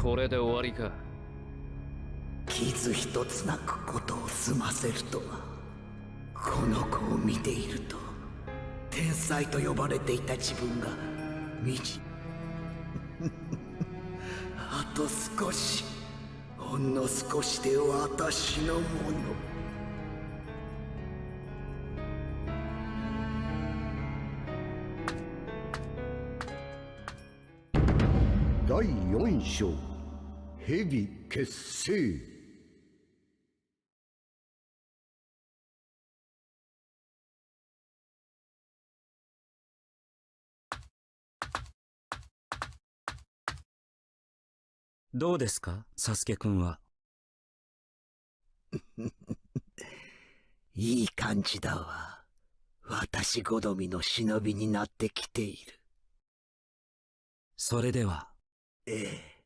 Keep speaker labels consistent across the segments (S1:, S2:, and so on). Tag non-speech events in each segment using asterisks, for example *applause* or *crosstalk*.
S1: これで終わりか。
S2: 傷一つなくことを済ませるとはこの子を見ていると天才と呼ばれていた自分がみじ *laughs* あと少しほんの少しで私のもの。
S3: 第4章蛇結成
S4: どうですか？サスケくんは。*laughs*
S2: いい感じだわ。私好みの忍びになってきている。
S4: それでは。
S2: ええ。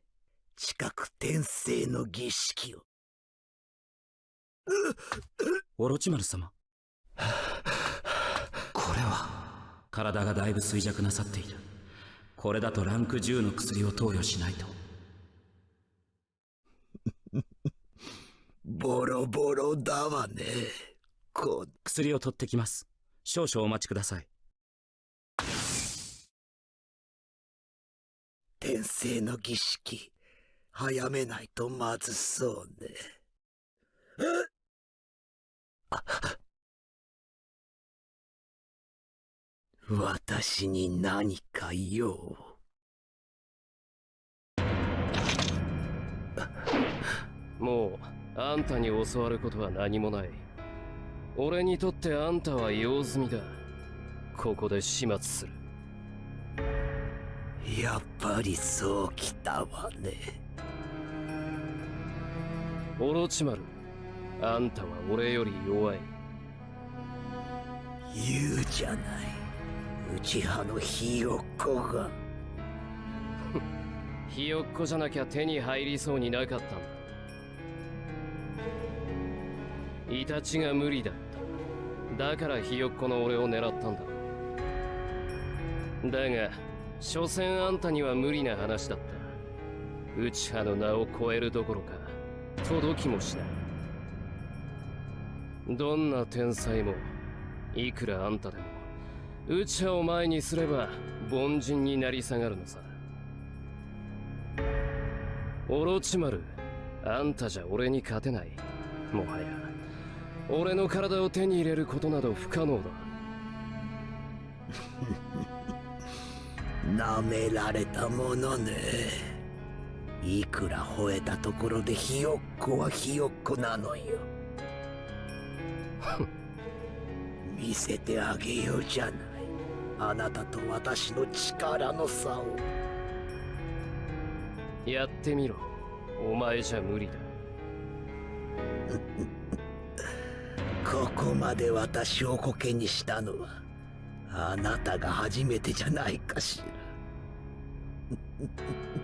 S2: 近く転生の儀式を。
S4: オロチマル様。これは。体がだいぶ衰弱なさっている。これだとランク10の薬を投与しないと。*laughs*
S2: ボロボロだわね。こ
S4: 薬を取ってきます。少々お待ちください。
S2: 転生の儀式、早めないとまずそうね。私に何か用？
S1: もうあんたに教わることは何もない。俺にとってあんたは用済みだ。ここで始末する。
S2: やっぱりそうきたわね
S1: オロチマルあんたは俺より弱い
S2: 言うじゃない内派のひよっこが
S1: ひよっこじゃなきゃ手に入りそうになかったんだイタチが無理だっただからひよっこの俺を狙ったんだだが所詮あんたには無理な話だった内派の名を超えるどころか届きもしない。どんな天才もいくらあんたでも。内派を前にすれば凡人になり下がるのさ。オロチマルあんたじゃ俺に勝てない。もはや。俺の体を手に入れることなど不可能だ。*laughs*
S2: 舐められたものね。いくら吠えたところでひよっこはひよっこなのよ。*laughs* 見せてあげようじゃない。あなたと私の力の差を。
S1: やってみろ。お前じゃ無理だ。*laughs*
S2: ここまで私をコケにしたのはあなたが初めてじゃないかしら *laughs*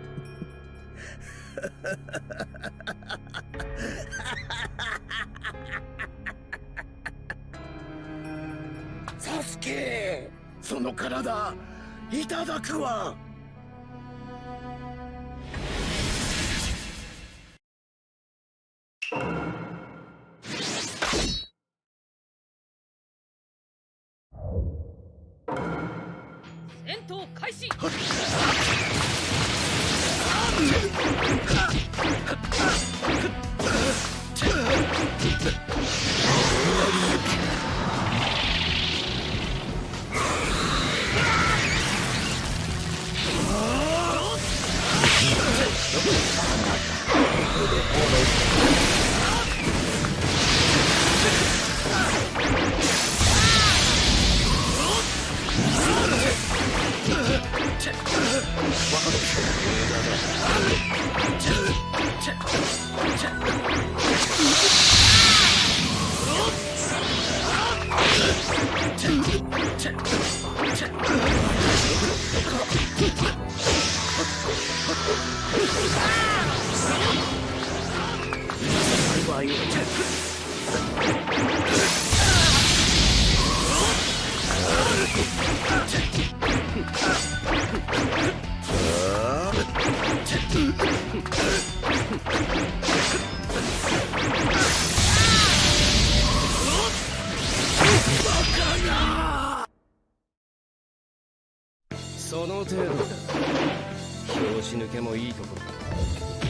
S2: *laughs* サスケその体いただくわ。戦闘開始。Oh, Huh?
S1: その程度拍子抜けもいいところだ。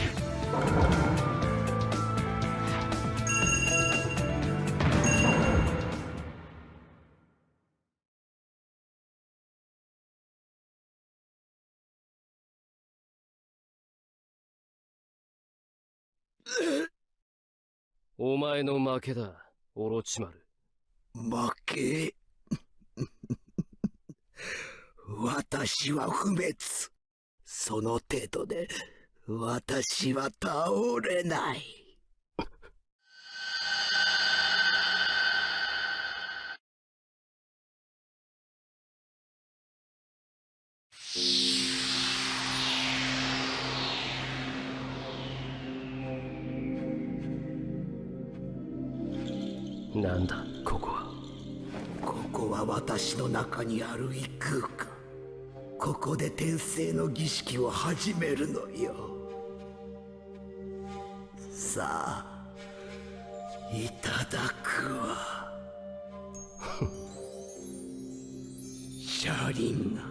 S1: お前の負けだ、オロチマル。
S2: 負け？*laughs* 私は不滅。その程度で私は倒れない。
S1: なんだ、ここは。
S2: ここは私の中にある異空間。ここで転生の儀式を始めるのよ。さあいただくわ。車輪が。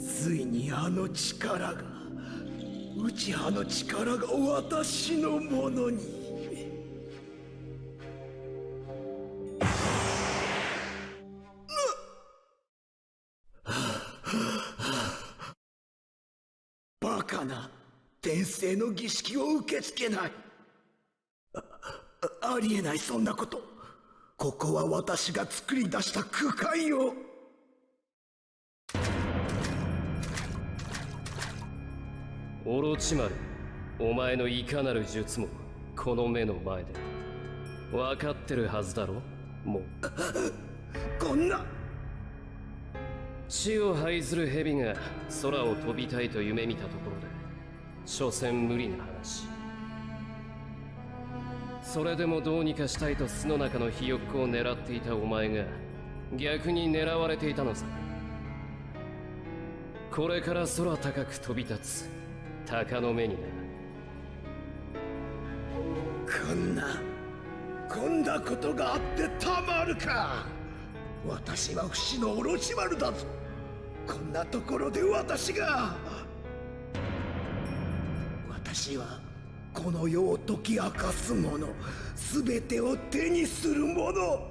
S2: ついにあの力が内派の力が私のものに。カな転生の儀式を受け付けないありえないそんなことここは私が作り出した空間よ
S1: オロチマル、お前のいかなる術も、この目の前で。分かってるはずだろもう。
S2: こんな
S1: 地を這いずる蛇が空を飛びたいと夢見たところで、所詮無理な話。それでもどうにかしたいと巣の中のひよっこを狙っていたお前が、逆に狙われていたのさ。これから空高く飛び立つ、鷹の目にな。
S2: こんなこんなことがあってたまるか私は不死のオロチマルだぞ。こんなところで私が。私はこの世を解き明かすもの。全てを手にするもの。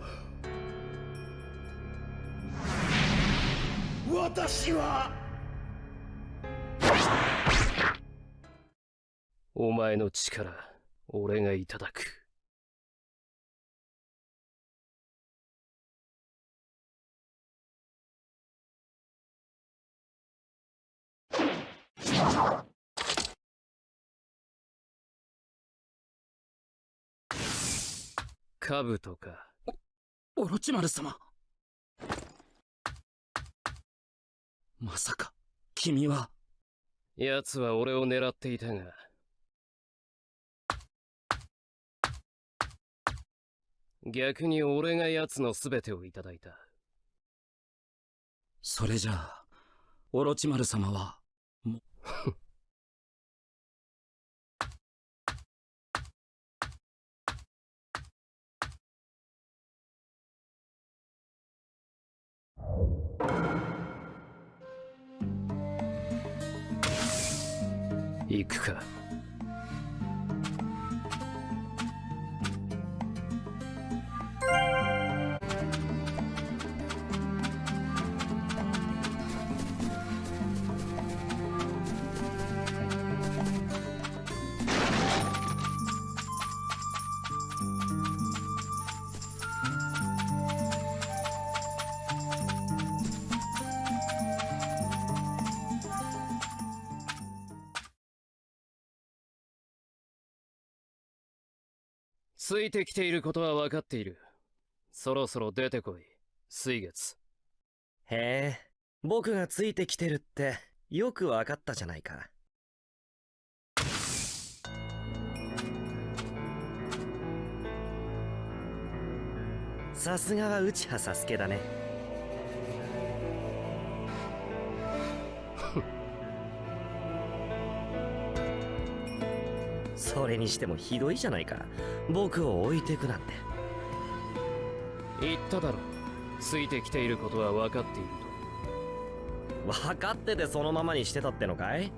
S2: 私は。
S1: お前の力、俺がいただく。兜か。
S4: オロチマル様まさか君は
S1: 奴は俺を狙っていたが。逆に俺が奴の全てをいただいた。
S4: それじゃあオロチマル様はも
S1: 行くか。ついてきていることは分かっている。そろそろ出てこい、水月。
S5: へえ、僕がついてきてるってよくわかったじゃないか。さすがは内葉サスケだね。それにしてもひどいじゃないか。僕を置いてくなんて。
S1: 言っただろ。ついてきていることは分かっている
S5: 分かっててそのままにしてたってのかい？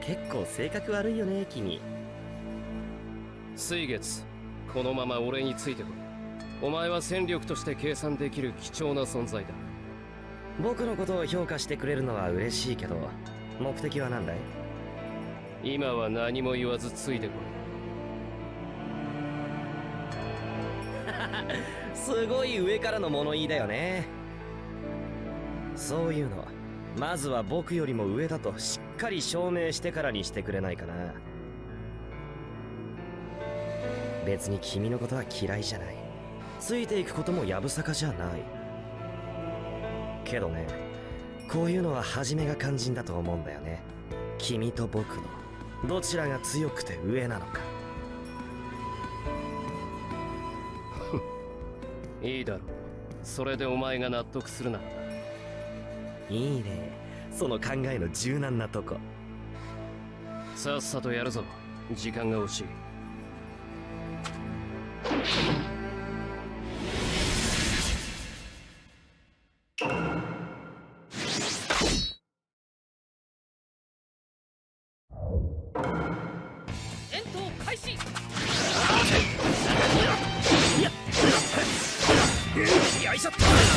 S5: 結構性格悪いよね君
S1: と水月このまま俺についてこいお前は戦力として計算できる貴重な存在だ
S5: 僕のことを評価してくれるのは嬉しいけど目的は何だい？
S1: 今は何も言わずついてこい。*laughs*
S5: すごい上からの物言いだよね。そういうのまずは僕よりも上だとしっかり証明してからにしてくれないかな。別に君のことは嫌いじゃない。ついていくこともやぶさかじゃない。けどねこういうのは初めが肝心だと思うんだよね。君と僕の。どちらが強くて上なのか。
S1: い *laughs* いいだろう。それでお前が納得するならな。い
S5: いね。その考えの柔軟なとこ。
S1: さっさとやるぞ。時間が惜しい
S5: よ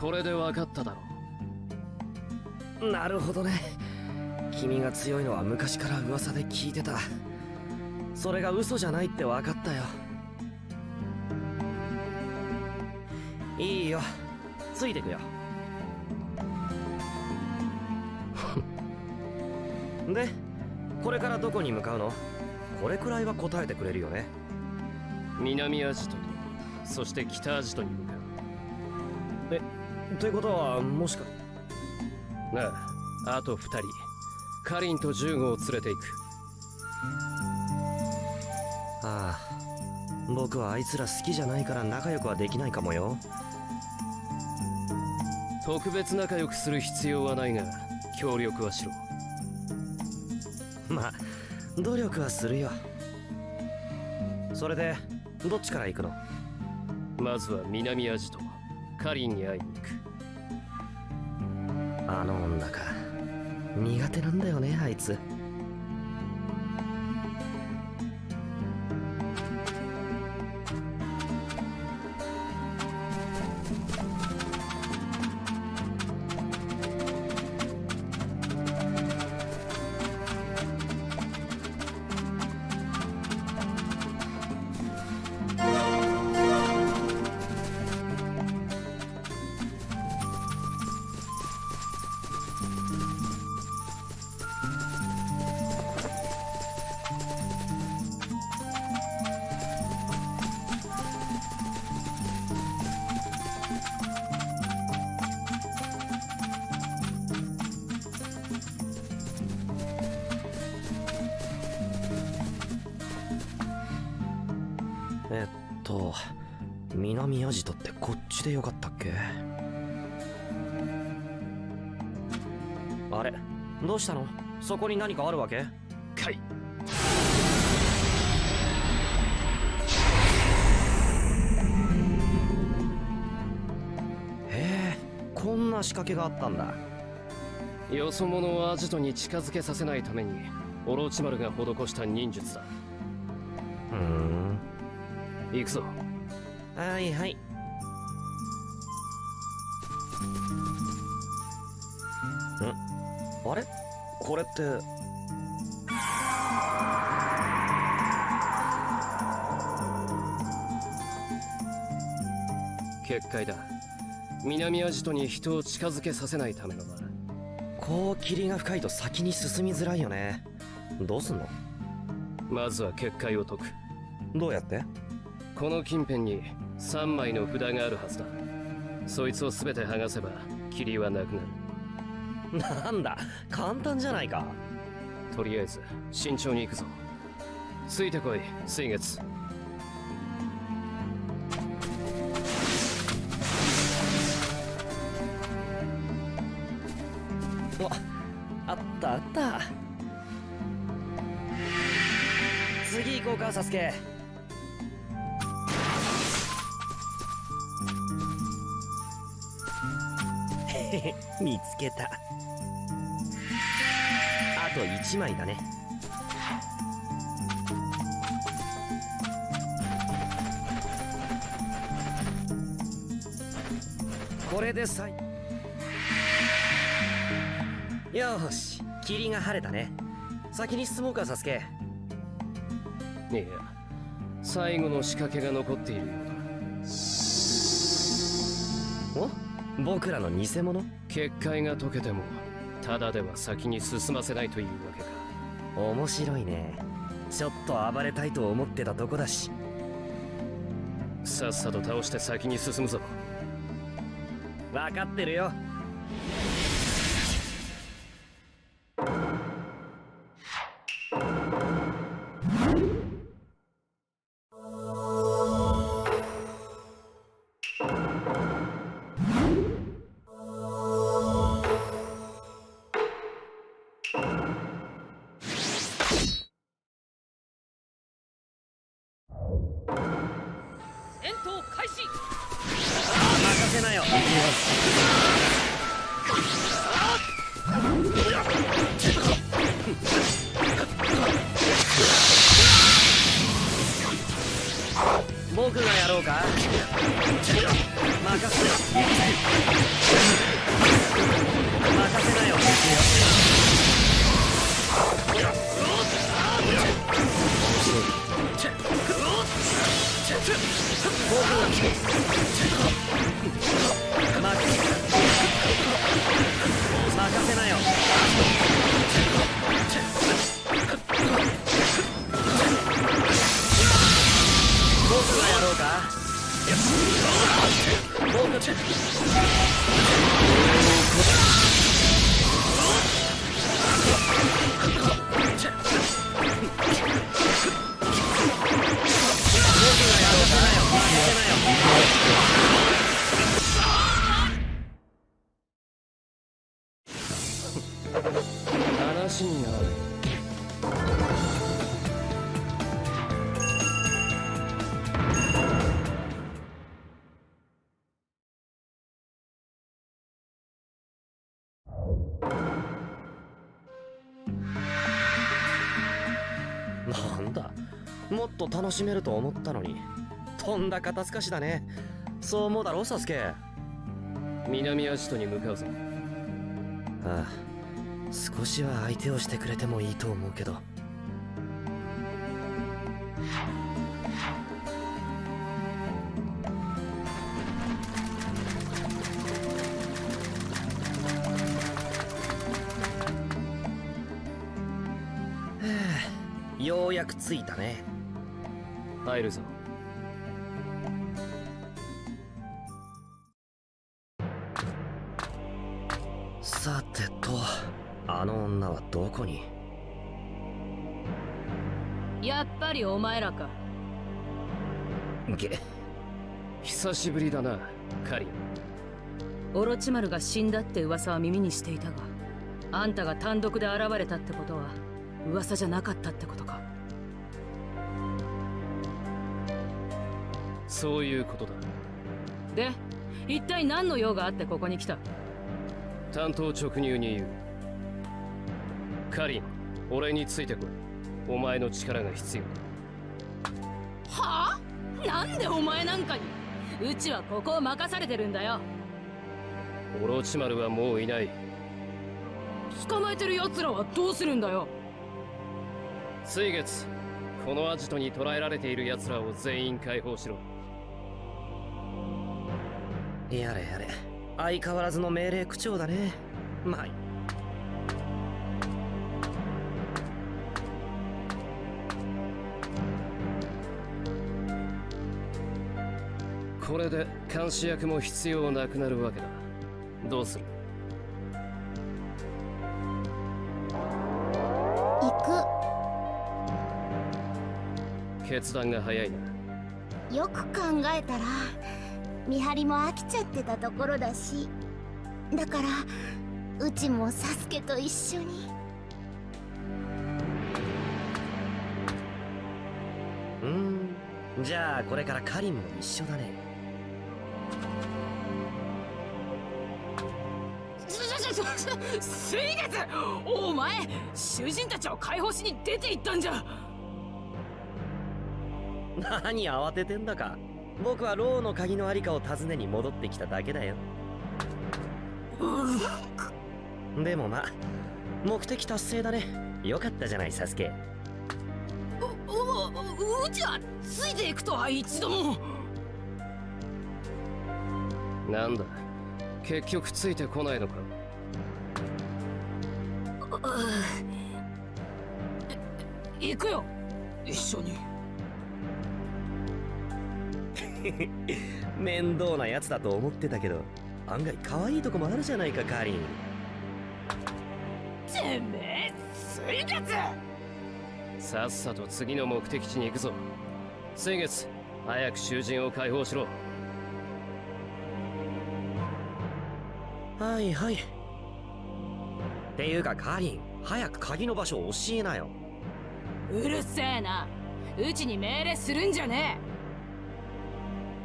S1: これで分かっただろう。
S5: なるほどね。君が強いのは昔から噂で聞いてた。それが嘘じゃないって分かったよ。いいよ。ついてくよ。*laughs* でこれからどこに向かうの？これくらいは答えてくれるよね。
S1: 南アジトとそして北アジトに向かう
S5: ということはもしか。
S1: なああと二人。カリンとジューゴを連れて行く。
S5: ああ僕はあいつら好きじゃないから仲良くはできないかもよ。
S1: 特別仲良くする必要はないが協力はしろ。
S5: まあ努力はするよ。それでどっちから行くの？
S1: まずは南アジトカリンに会いに行く。
S5: あの女か。苦手なんだよねあいつと南アジトってこっちでよかったっけ？あれどうしたの？そこに何かあるわけ？
S1: かい。
S5: へえこんな仕掛けがあったんだ。
S1: よそ者をアジトに近づけさせないためにオロチマルが施した忍術だ。
S5: ふーん
S1: 行くぞ。
S5: はいはい。ん？あれ？これって。
S1: 結界だ。南アジトに人を近づけさせないためのだ
S5: こう霧が深いと先に進みづらいよね。どうすんの？
S1: まずは結界を解く。
S5: どうやって？
S1: この近辺に3枚の札があるはずだ。そいつを全て剥がせば霧はなくなる。
S5: なんだ簡単じゃないか。
S1: とりあえず慎重に行くぞ。ついてこい水月。
S5: おあったあった。次行こうかサスケ見つけた。あと1枚だね。これで最よーし霧が晴れたね。先に進もうかサスケ
S1: いや最後の仕掛けが残っているようだ。
S5: お？僕らの偽物？
S1: 結界が解けてもただでは先に進ませないというわけか。
S5: 面白いね。ちょっと暴れたいと思ってたとこだし。
S1: さっさと倒して先に進むぞ。
S5: 分かってるよもっと楽しめると思ったのに。とんだ肩透かしだね。そう思うだろサスケ。あ
S1: 南アジトに向かうぞ。
S5: あ少しは相手をしてくれてもいいと思うけど。はあようやく着いたね
S1: 入るぞ
S5: さてとあの女はどこに？
S6: やっぱりお前らか。
S5: げ
S1: 久しぶりだなカリン
S6: オロチマルが死んだって噂は耳にしていたがあんたが単独で現れたってことは噂じゃなかったってことか
S1: そういうことだ。
S6: で一体何の用があってここに来た？
S1: 担当直入に言う。カリン俺についてこい。お前の力が必要だ。
S6: はあ？なんでお前なんかに？うちはここを任されてるんだよ。
S1: オロチマルはもういない。
S6: 捕まえてる奴らはどうするんだよ。
S1: 水月このアジトに捕らえられている奴らを全員解放しろ
S5: やれやれ。相変わらずの命令口調だね。まあ。
S1: これで監視役も必要なくなるわけだ。どうする？
S7: 行
S1: 決断が早いな。
S7: くよく考えたら見張りも飽きちゃってたところだしだからうちもサスケと一緒に。
S5: うーん。じゃあこれからカリンも一緒だね。
S6: ちょちょちょちょ水月お前囚人たちを解放しに出て行ったんじゃ
S5: 何慌ててんだか僕はローの鍵のありかを尋ねに戻ってきただけだよ。でもまあ目的達成だね。よかったじゃないサスケ。
S6: うううちはついていくとは一度も
S1: なんだ結局ついてこないのか
S6: 行くよ一緒に *laughs*
S5: 面倒なやつだと思ってたけど案外可愛いとこもあるじゃないかカリン。
S6: てめえ水月！
S1: さっさと次の目的地に行くぞ。水月早く囚人を解放しろ。
S5: はいはい。っていうかカリン早く鍵の場所を教えなよ。
S6: うるせえな。うちに命令するんじゃね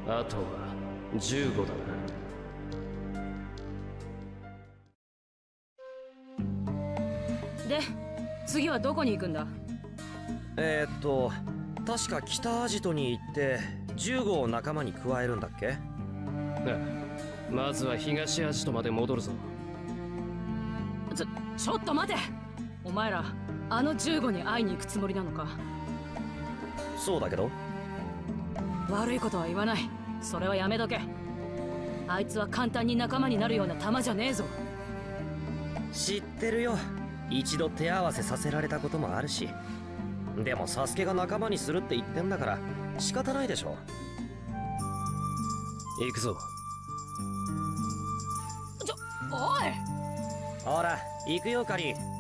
S1: あとは15だな。
S6: えで次はどこに行くんだ？
S5: えー、っと確か北アジトに行って15を仲間に加えるんだっけ？
S1: あまずは東アジトまで戻るぞ。
S6: ちょちょっと待て。お前らあの15に会いに行くつもりなのか？
S5: そうだけど
S6: 悪いことは言わない。それはやめとけ。あいつは簡単に仲間になるような玉じゃねえぞ。
S5: 知ってるよ。一度手合わせさせられたこともあるし。でもサスケが仲間にするって言ってんだから仕方ないでしょ。
S1: 行くぞ。
S6: ちょおい。
S5: ほら行くよカリン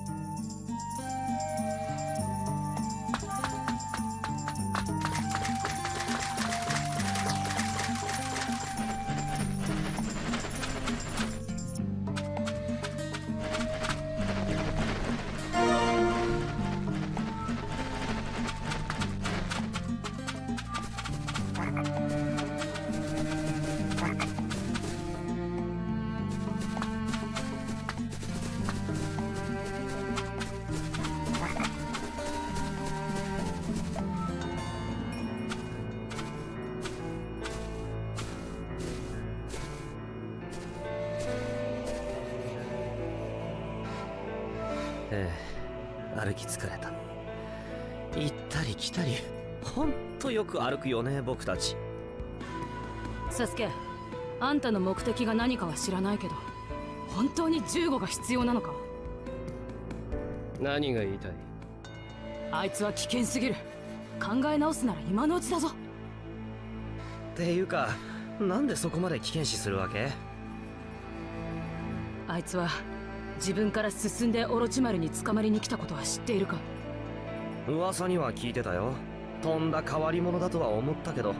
S5: 歩くよね僕たち。
S6: サスケあんたの目的が何かは知らないけど本当に15が必要なのか？
S1: 何が言いたい？
S6: あいつは危険すぎる。考え直すなら今のうちだぞ。
S5: っていうかなんでそこまで危険視するわけ？
S6: あいつは自分から進んでオロチマルに捕まりに来たことは知っているか？
S5: 噂には聞いてたよとんだ変わり者だとは思ったけど。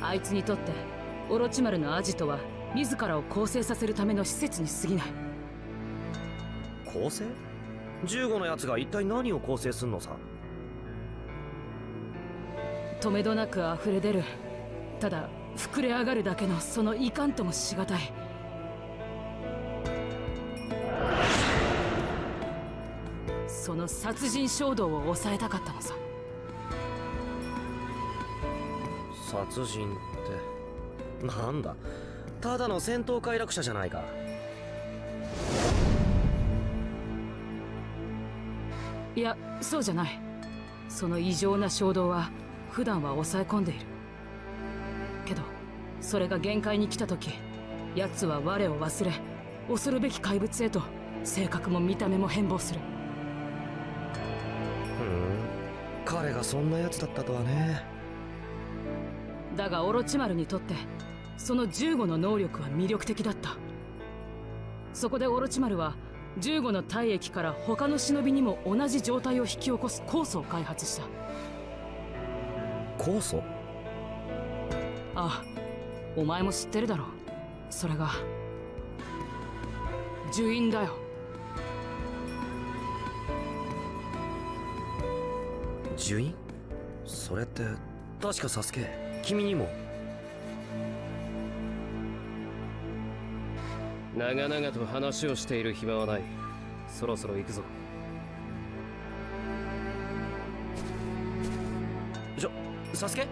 S6: あいつにとってオロチマルのアジトは自らを構成させるための施設に過ぎない。
S5: 構成 ?15 のやつが一体何を構成すんのさ？
S6: 止めどなく溢れ出るただ膨れ上がるだけのそのいかんともしがたい。その殺人衝動を抑えたかったのさ
S5: 殺人って。なんだ？ただの戦闘快楽者じゃないか。
S6: いやそうじゃない。その異常な衝動は普段は抑え込んでいる。けどそれが限界に来た時奴は我を忘れ恐るべき怪物へと性格も見た目も変貌する。
S5: ふん。彼がそんなやつだったとはね
S6: だがオロチマルにとってその15の能力は魅力的だった。そこでオロチマルは15の体液から他の忍びにも同じ状態を引き起こす酵素を開発した。
S5: 酵素？
S6: ああお前も知ってるだろう。それが呪印だよ。
S5: 呪印それって確かサスケ君にも。
S1: 長々と話をしている暇はない。そろそろ行くぞ。
S5: ちょサスケ？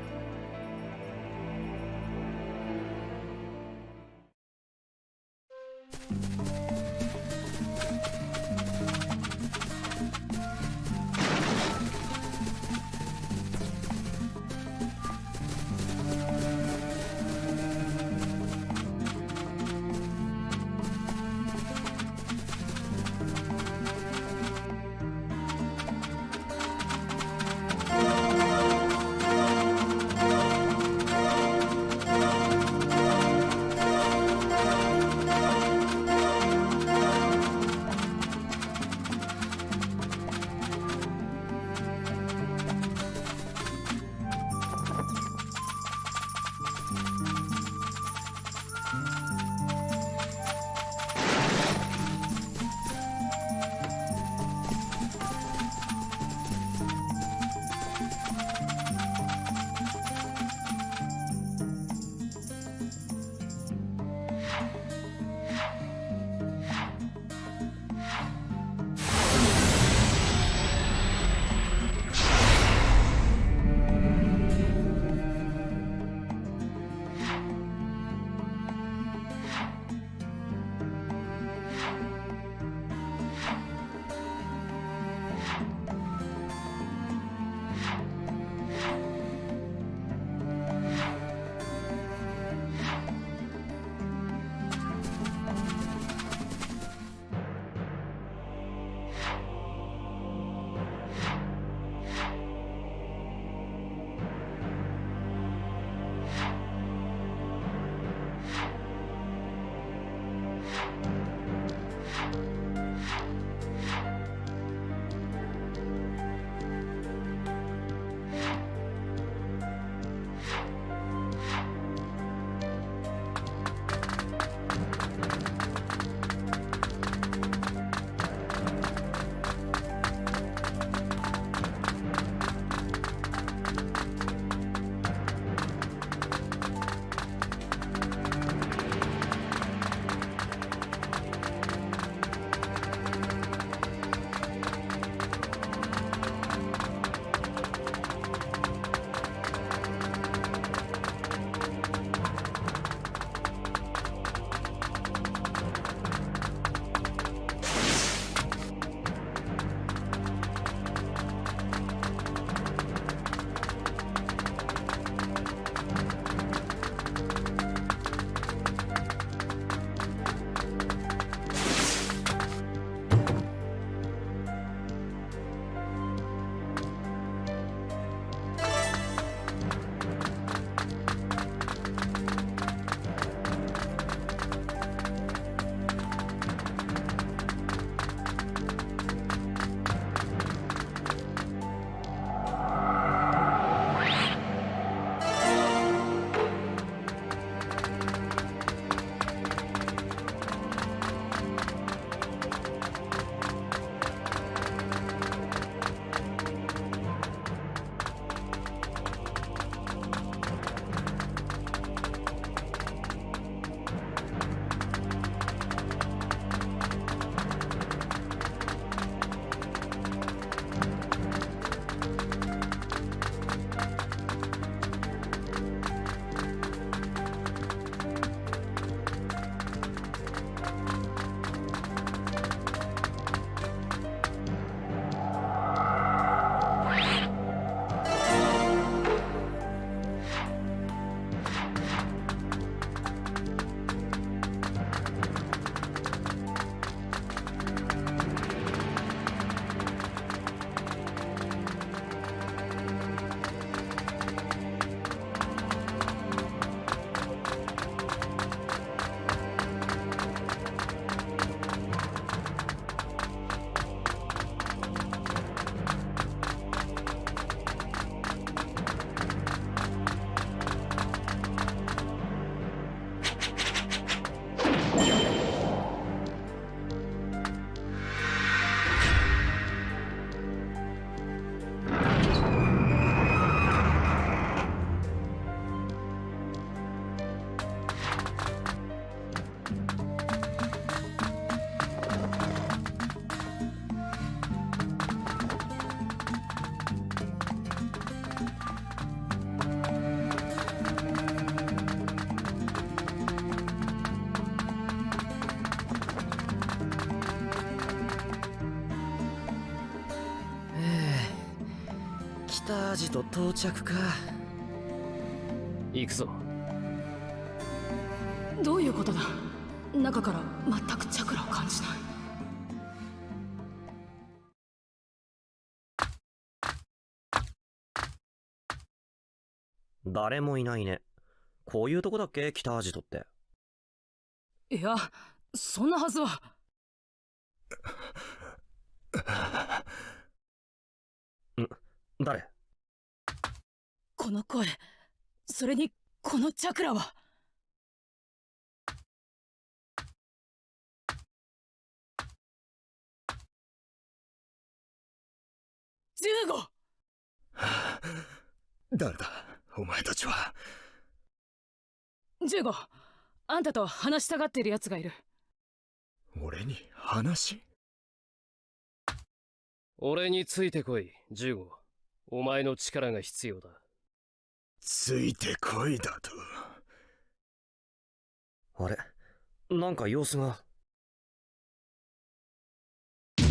S5: ジト到着か。
S1: 行くぞ。
S6: どういうことだ？中から全くチャクラを感じない。
S5: 誰もいないね。こういうとこだっけ？北アジトって。
S6: いやそんなはずは。
S5: 誰？
S6: この声。それにこのチャクラは。15 *laughs*
S8: 誰だ？お前たちは。
S6: 15あんたと話したがっている奴がいる。
S8: 俺に話？
S1: 俺についてこい15お前の力が必要だ
S8: ついてこいだと。
S5: あれ？なんか様子が。*laughs*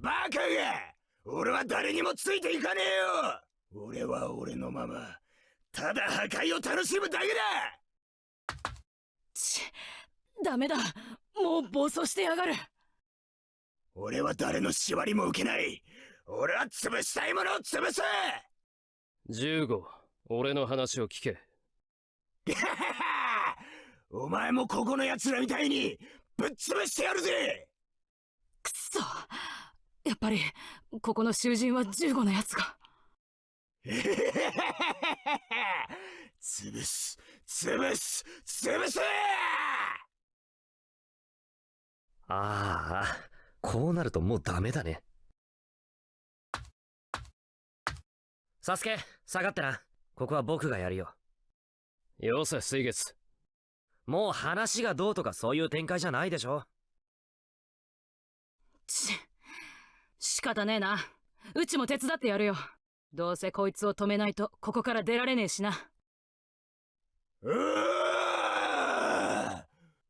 S8: バカが俺は誰にもついていかねえよ。俺は俺のままただ破壊を楽しむだけだ。
S6: ちダメだ。もう暴走してやがる。
S8: 俺は誰の縛りも受けない俺は潰したいものを潰す
S1: ！15俺の話を聞け。*laughs*
S8: お前もここの奴らみたいにぶっ潰してやるぜ！
S6: くそやっぱりここの囚人は15のやつが
S8: 潰す潰す潰す！
S5: ああこうなるともうダメだねサスケ下がってな。ここは僕がやるよ。
S1: よせ水月。
S5: もう話がどうとかそういう展開じゃないでしょ。
S6: ち仕方ねえな。うちも手伝ってやるよ。どうせこいつを止めないとここから出られねえしな。
S8: うー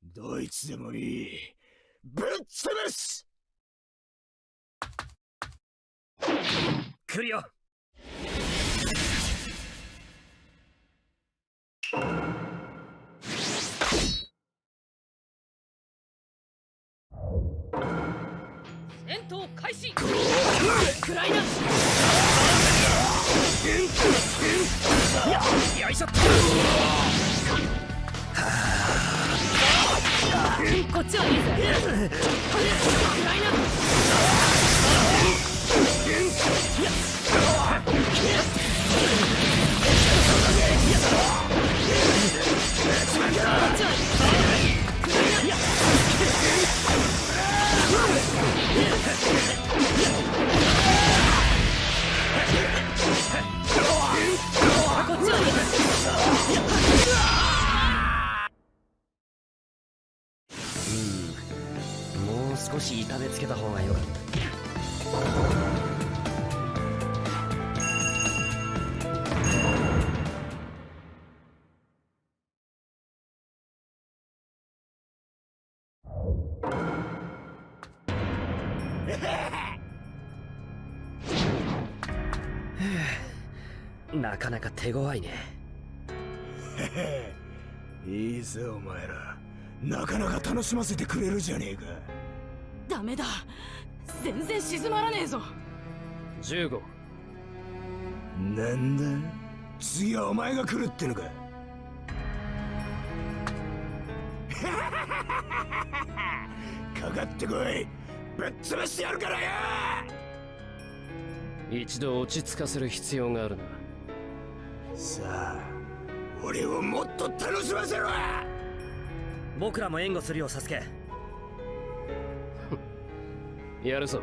S8: どいつでもいい。ぶっ潰す！
S5: 来るよ
S6: 戦闘開始。クライナ
S5: よいしょ
S6: こっちはいいぜクライナ
S5: 少し痛めつけた方がよかった。なかなか手強いね。*laughs*
S8: いいぜお前ら。なかなか楽しませてくれるじゃねえか。
S6: ダメだ。全然静まらねえぞ。
S1: 15
S8: なんだ？次はお前が来るってのか。*laughs* かかってこい。ぶっ潰してやるからよ。
S1: 一度落ち着かせる必要があるな
S8: さあ俺をもっと楽しませろ
S5: 僕らも援護するよサスケ。*laughs*
S1: やるぞ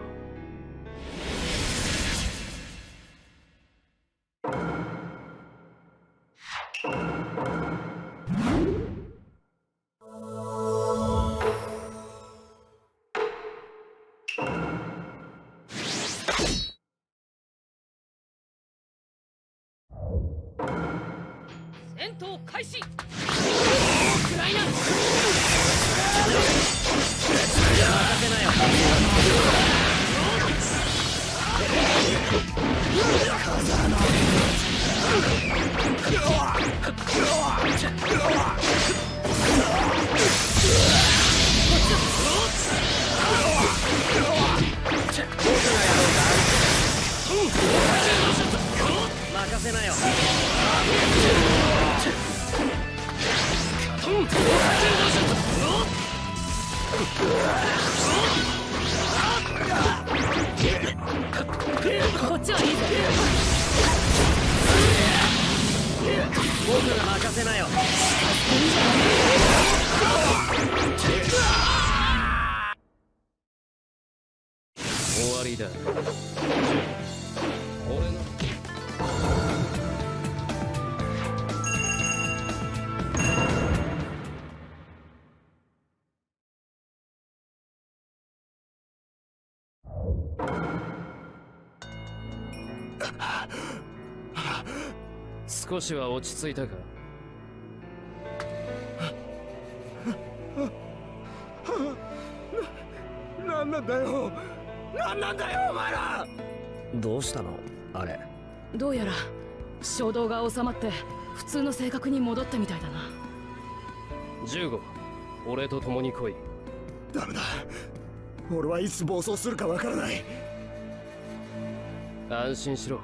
S1: 少しは落ち着いたか？
S8: なんなんだよ！なんなんだよお前ら！
S5: どうしたの？あれ。
S6: どうやら衝動が収まって普通の性格に戻ったみたいだな。
S1: 15俺と共に来い。
S8: ダメだ俺はいつ暴走するかわからない。
S1: 安心しろ。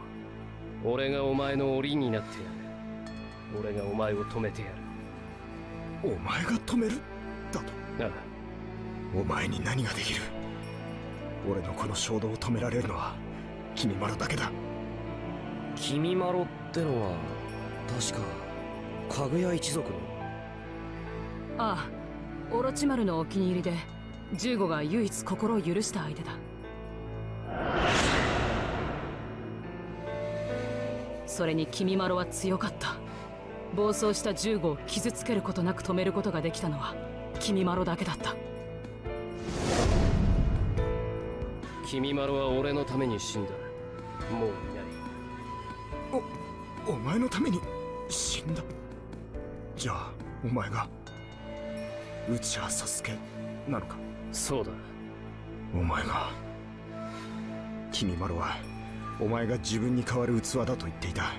S1: 俺がお前の檻になってやる。俺がお前を止めてやる。
S8: お前が止める？だと？
S1: ああ。
S8: お前に何ができる？俺のこの衝動を止められるのは君まろだけだ。
S5: 君まろってのは確かかぐや一族の？
S6: ああオロチマルのお気に入りで15が唯一心を許した相手だ。それに君まろは強かった。暴走した15を傷つけることなく止めることができたのは君まろだけだった。
S1: 君まろは俺のために死んだ。もういない。
S8: お前のために死んだ。じゃあお前が内葉サスケなのか？
S1: そうだ。
S8: お前が。君まろはお前が自分に代わる器だと言っていた。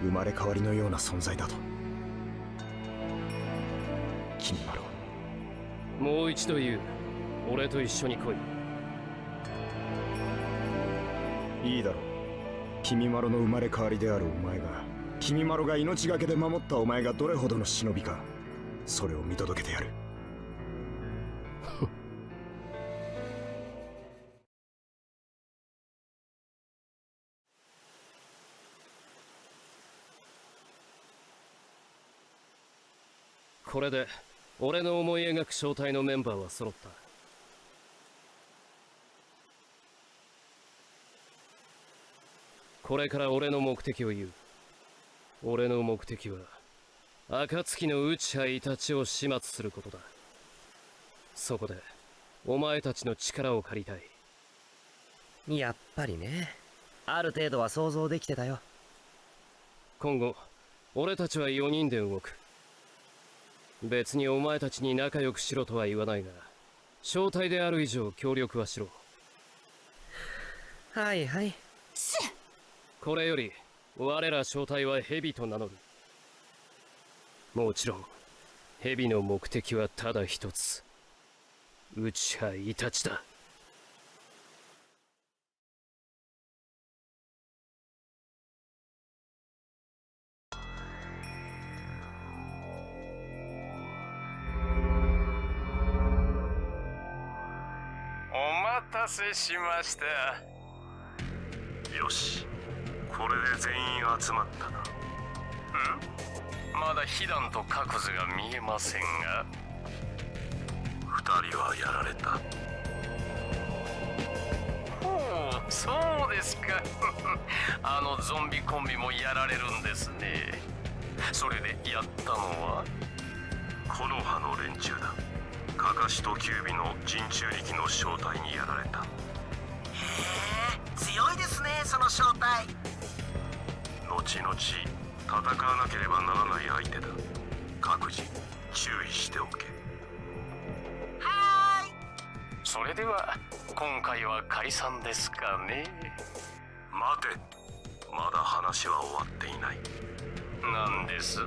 S8: 生まれ変わりのような存在だと。君まろ
S1: もう一度言う。俺と一緒に来い。
S8: いいだろう。君まろの生まれ変わりであるお前が。君まろが命がけで守ったお前がどれほどの忍びか。それを見届けてやる *laughs*
S1: これで俺の思い描く正体のメンバーは揃った。これから俺の目的を言う。俺の目的は暁の内葉イタチを始末することだ。そこでお前たちの力を借りたい。
S5: やっぱりね。ある程度は想像できてたよ。
S1: 今後俺たちは4人で動く別にお前たちに仲良くしろとは言わないが正体である以上協力はしろ。
S5: はいはい。
S1: これより我ら正体は蛇と名乗る。もちろん蛇の目的はただ一つ。内葉イタチだ
S9: 待たせしました。
S10: よし。これで全員集まったな。
S9: まだ被弾と各図が見えませんが。
S10: 二人はやられた。
S9: ほうそうですか。*laughs* あのゾンビコンビもやられるんですね。それでやったのは？
S10: 木の葉の連中だカカシとキュービの人中力の正体にやられた。
S11: へえ強いですねその正体。
S10: 後々戦わなければならない相手だ。各自注意しておけ。
S11: はーい。
S9: それでは今回は解散ですかね。
S10: 待て。まだ話は終わっていない。
S9: なんです。
S10: も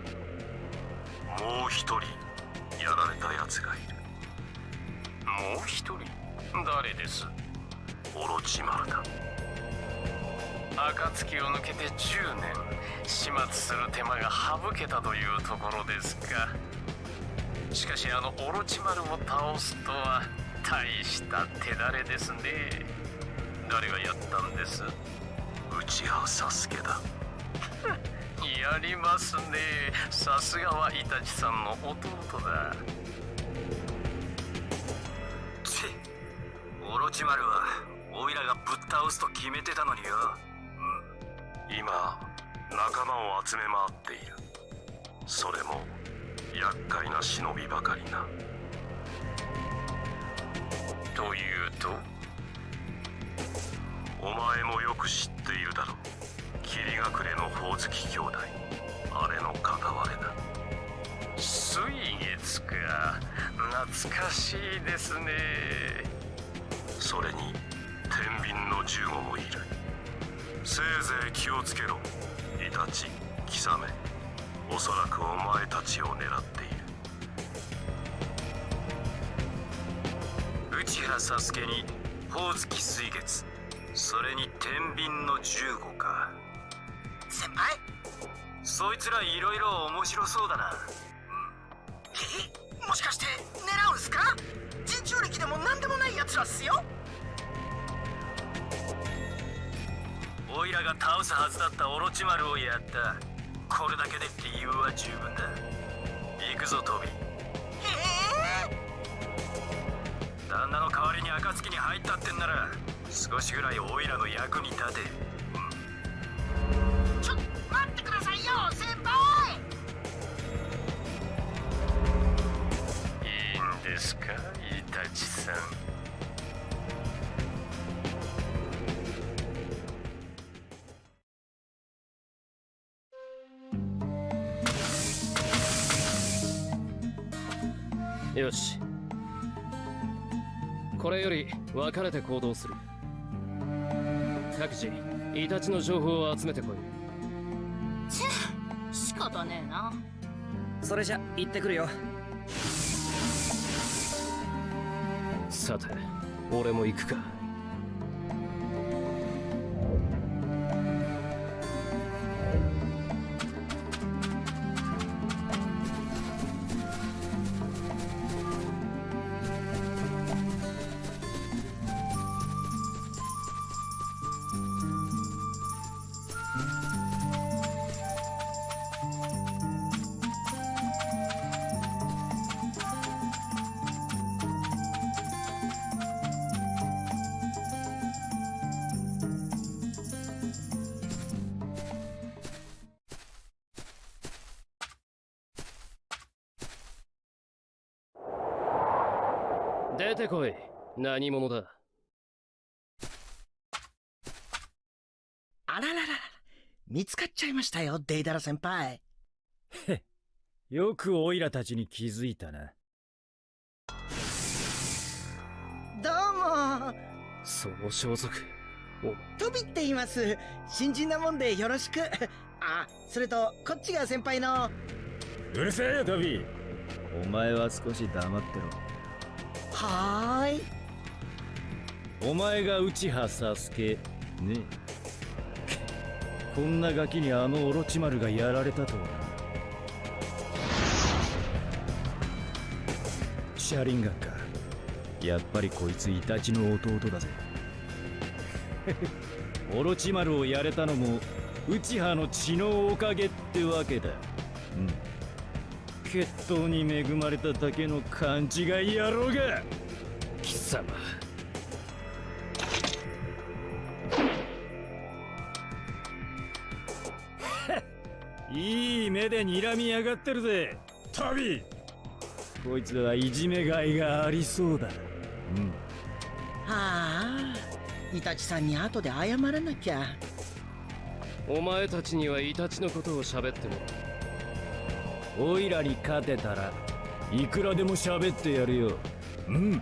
S10: う一人やられた奴がいる
S9: もう一人誰です？
S10: オロチマルだ。
S9: 暁を抜けて10年始末する手間が省けたというところですか。しかしあのオロチマルを倒すとは大した手だれですね。誰がやったんです？
S10: 内葉サスケだ。*laughs*
S9: やりますね。さすがはイタチさんの弟だ
S11: ロチマルはオイラがぶっ倒すと決めてたのによ。
S10: 今仲間を集め回っている。それも厄介な忍びばかりな。
S9: というと
S10: お前もよく知っているだろう。霧隠れのほおずき兄弟。あれの片割れだ。
S9: 水月か。懐かしいですね。
S10: それに天秤の15もいる。せいぜい気をつけろ。イタチキサメおそらくお前たちを狙っている。
S11: 内葉サスケにほおずき水月。それに天秤の15か。先輩？そいつらいろいろ面白そうだな。え？もしかして狙うんすか？人中力でも何でもない奴らっすよイラが倒すはずだったオロチマルをやった。これだけで理由は十分だ。行くぞトビ旦那の代わりに暁に入ったってんなら少しぐらいオイラの役に立て。
S12: ちょ待ってくださいよ先輩。
S9: いいんですかイタチさん
S1: 分かれて行動する。各自イタチの情報を集めてこい。
S6: チェ仕方ねえな。
S5: それじゃ行ってくるよ。
S1: さて俺も行くか何者だ？
S13: あらららら見つかっちゃいましたよデイダラ先輩。
S14: へよくオイラたちに気づいたな。
S13: どうも。
S1: その装束
S13: トビって言います。新人なもんでよろしく。あそれとこっちが先輩の。
S14: うるせえよトビー。お前は少し黙ってろ。
S13: はーい
S14: お前が内葉サスケね。こんなガキにあのオロチマルがやられたとはシャリンガンか。やっぱりこいつイタチの弟だぜ。*laughs* オロチマルをやれたのも内葉の血のおかげってわけだ。うん。血統に恵まれただけの勘違い野郎が。
S1: 貴様。
S14: いい目で睨みやがってるぜ。トビ。ーこいつはいじめがいがありそうだ。うん。
S13: はあイタチさんに後で謝らなきゃ。
S1: お前たちにはイタチのことを喋っても。
S14: オイラに勝てたらいくらでも喋ってやるよ。うん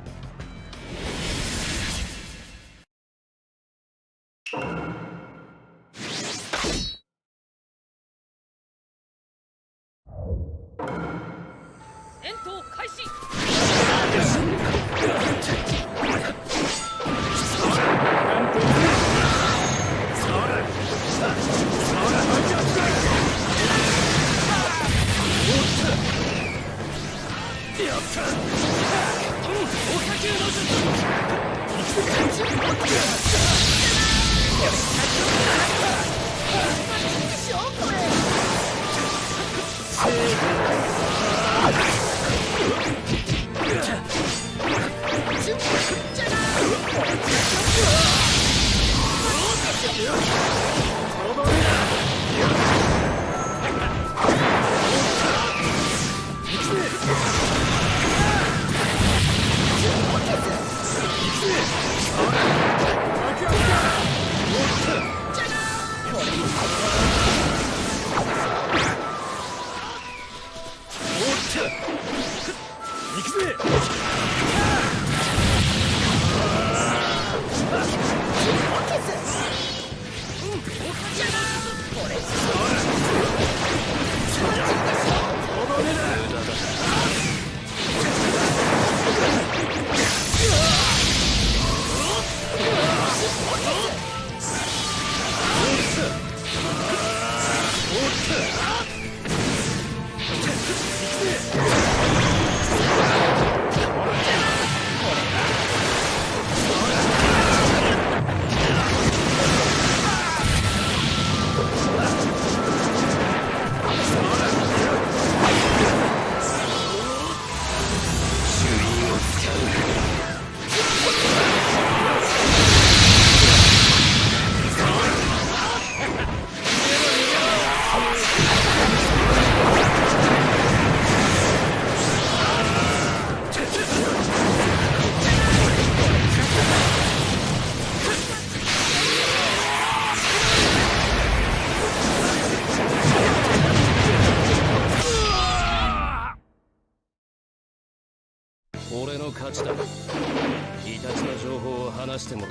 S1: 情報を話してもら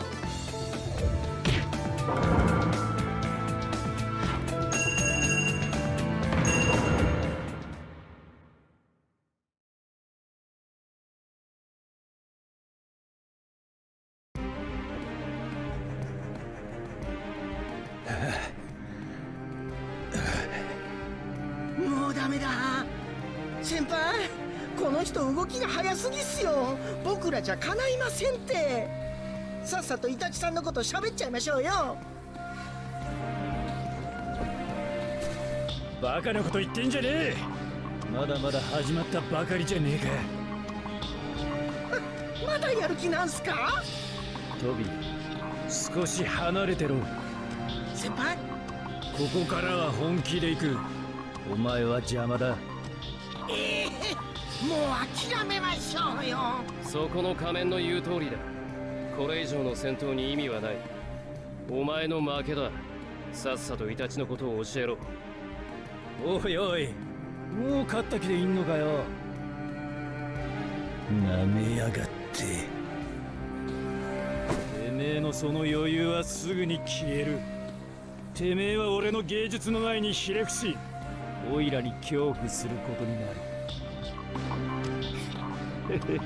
S1: おう
S13: ダメだ。先輩この人動きが早すぎっすよ。僕らじゃ叶いませんって。さっさとイタチさんのこと喋っちゃいましょうよ。
S14: バカなこと言ってんじゃねえ。まだまだ始まったばかりじゃねえか。*laughs*
S13: まだやる気なんすか？
S14: トビー少し離れてろ。
S13: 先輩。
S14: ここからは本気で行く。お前は邪魔だ。
S12: ええもう諦めましょうよ。
S1: そこの仮面の言う通りだこれ以上の戦闘に意味はない。お前の負けだ。さっさとイタチのことを教えろ。
S14: おいおい。もう勝った気でいんのかよ。なめやがって。てめえのその余裕はすぐに消える。てめえは俺の芸術の前にひれ伏しオイラに恐怖することになる。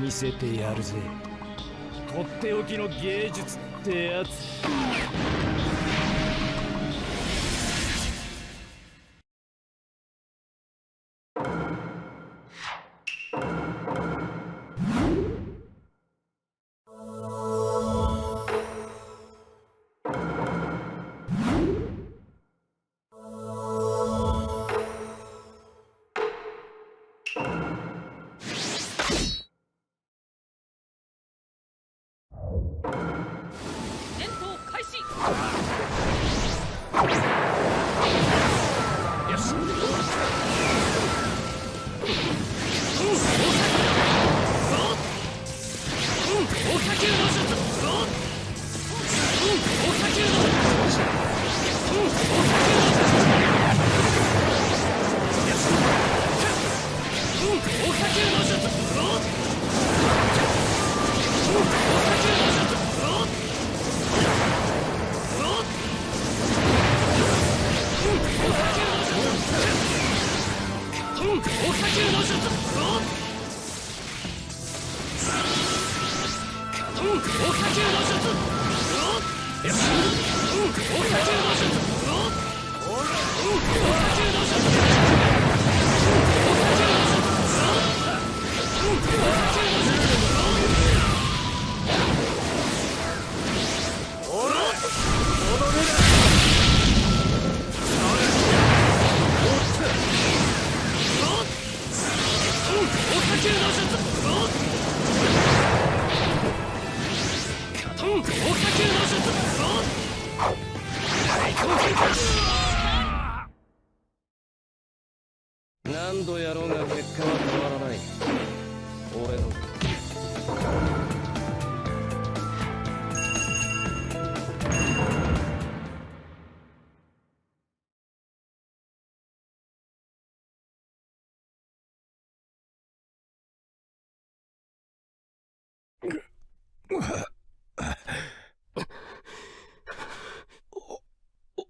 S14: 見せてやるぜ。とっておきの芸術ってやつ。
S6: 戦闘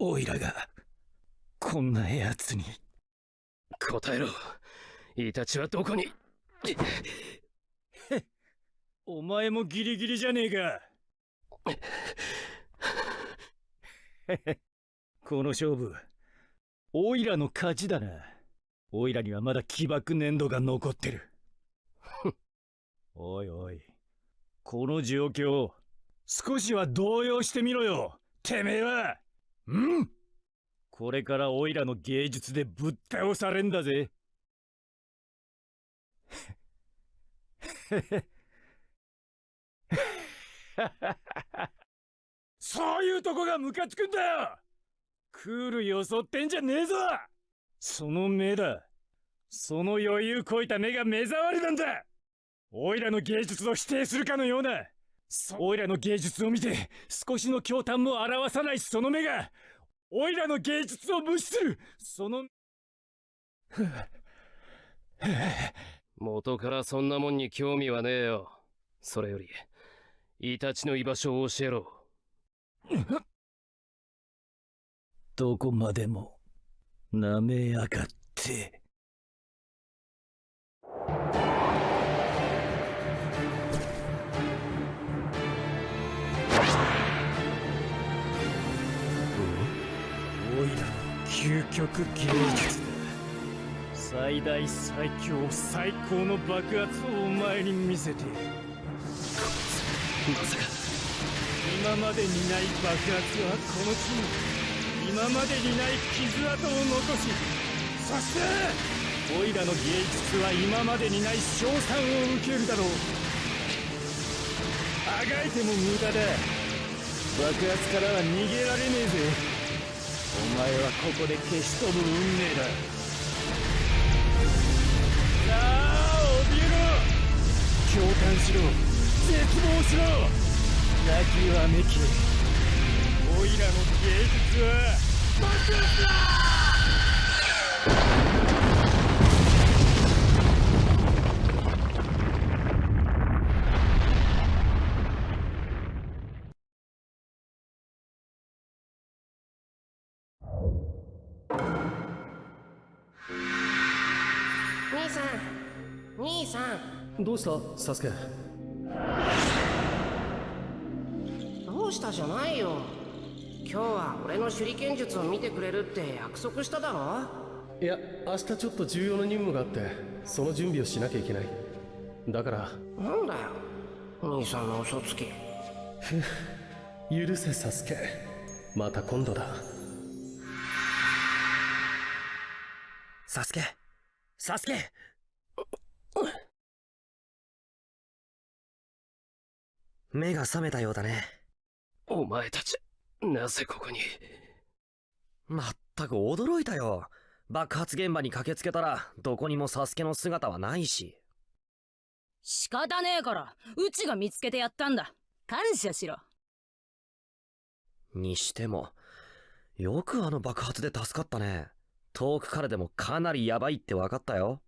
S8: お
S1: い
S14: らがこんなやつに。
S1: 答えろ。イタチはどこに？
S14: お前もギリギリじゃねえか。*laughs* この勝負おいらの勝ちだな。おいらにはまだ起爆粘土が残ってる。*laughs* おいおいこの状況少しは動揺してみろよ。てめえはうん。これからおいらの芸術でぶっ倒されんだぜ。そういうとこがムカつくんだよ。クール装ってんじゃねえぞ。その目だ。その余裕こいた目が目障りなんだ。おいらの芸術を否定するかのような。おいらの芸術を見て少しの驚嘆も表さないその目がおいらの芸術を無視するその
S1: 元からそんなもんに興味はねえよ。それよりイタチの居場所を教えろ。
S14: どこまでも舐めやがって究極芸術だ最大最強最高の爆発をお前に見せてやるまさか。今までにない爆発はこの地に今までにない傷跡を残しそしてオイラの芸術は今までにない称賛を受けるだろうあがいても無駄だ爆発からは逃げられねえぜお前はここで消し飛ぶ運命だ。なあ怯えろ共感しろ。絶望しろ。泣きわめきオイラの芸術は。爆発だ
S1: どうした？サスケ。
S12: どうしたじゃないよ。今日は俺の手裏剣術を見てくれるって約束しただろ？
S15: いや明日ちょっと重要な任務があってその準備をしなきゃいけない。だから。
S12: なんだよ。兄さんの嘘つき。
S15: 許せサスケ。また今度だ。
S5: サスケ。サスケ目が覚めたようだね。
S1: お前たちなぜここに？
S5: まったく驚いたよ。爆発現場に駆けつけたらどこにもサスケの姿はないし。
S6: 仕方ねえからうちが見つけてやったんだ。感謝しろ。
S5: にしてもよくあの爆発で助かったね。遠くからでもかなりヤバいって分かったよ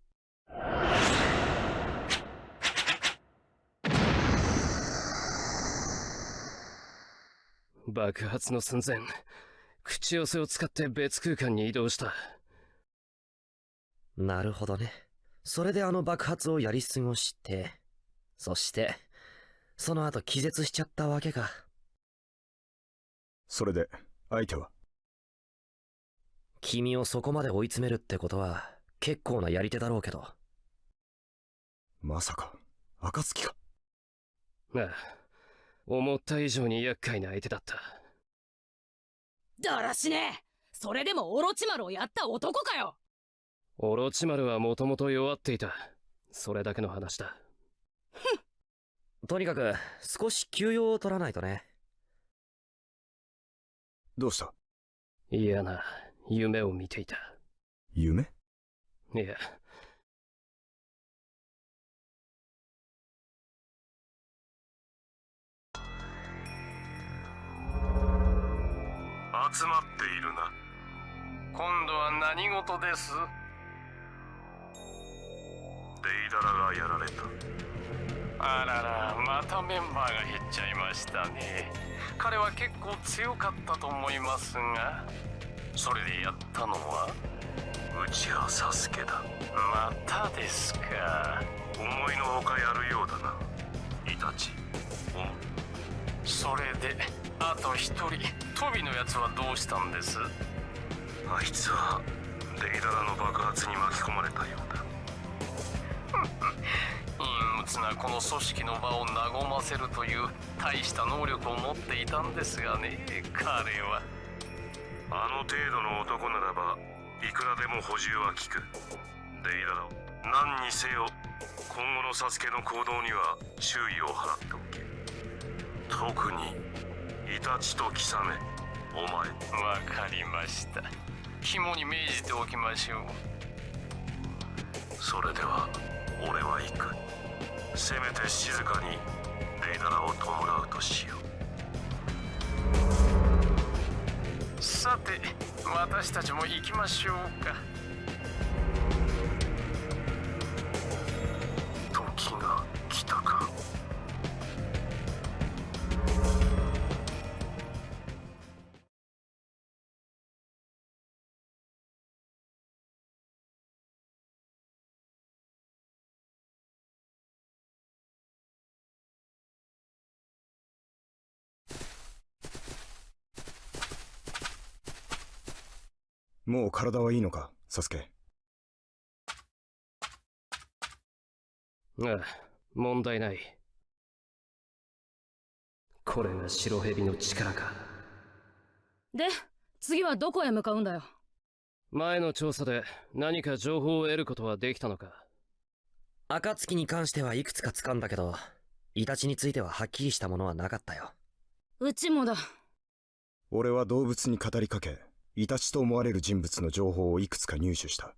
S1: 爆発の寸前口寄せを使って別空間に移動した
S5: なるほどね。それであの爆発をやり過ごして、そして、その後気絶しちゃったわけか。
S8: それで、相手は？
S5: 君をそこまで追い詰めるってことは、結構なやり手だろうけど。
S8: まさか、暁か。
S1: ああ、思った以上に厄介な相手だった。
S6: だらしねえそれでもオロチマルをやった男かよ
S1: オロチマルはもともと弱っていた。それだけの話だ。
S5: ふんとにかく、少し休養を取らないとね。
S8: どうした？
S1: 嫌な夢を見ていた。
S8: 夢？
S1: いや、
S10: 集まっているな。
S9: 今度は何事です？
S10: デイダラがやられた。
S9: あららまたメンバーが減っちゃいましたね。彼は結構強かったと思いますが。それでやったのは
S10: うちはサスケだ。
S9: またですか。
S10: 思いのほかやるようだな。イタチ。
S9: それであと一人トビのやつはどうしたんです？
S10: あいつはデイダラの爆発に巻き込まれたようだ。
S9: 陰鬱なこの組織の場を和ませるという大した能力を持っていたんですがね彼は
S10: あの程度の男ならばいくらでも補充は効くデイダラを何にせよ今後のサスケの行動には注意を払っておけ特にイタチとキサメお前。わ
S9: かりました。肝に銘じておきましょう。
S10: それでは俺は行く。せめて静かにデイダラを弔うとしよ
S9: う。さて私たちも行きましょう
S10: か
S8: もう体はいいのか、サスケ。
S1: ああ、問題ない。これが白蛇の力か。
S6: で、次はどこへ向かうんだよ？
S1: 前の調査で何か情報を得ることはできたのか
S5: 暁に関してはいくつか掴んだけど、イタチについてははっきりしたものはなかったよ。
S6: うちもだ。
S8: 俺は動物に語りかけ、イタチと思われる人物の情報をいくつか入手した。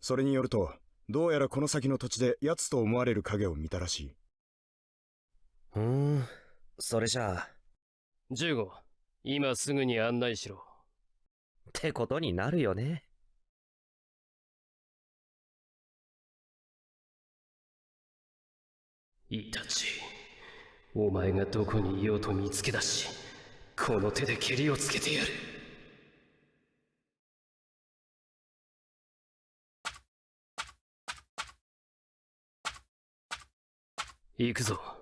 S8: それによると、どうやらこの先の土地で奴と思われる影を見たらしい。
S5: ふーん、それじゃあ。
S1: 15、今すぐに案内しろ。
S5: ってことになるよね。
S1: イタチ、お前がどこにいようと見つけ出し、この手で蹴りをつけてやる。行くぞ。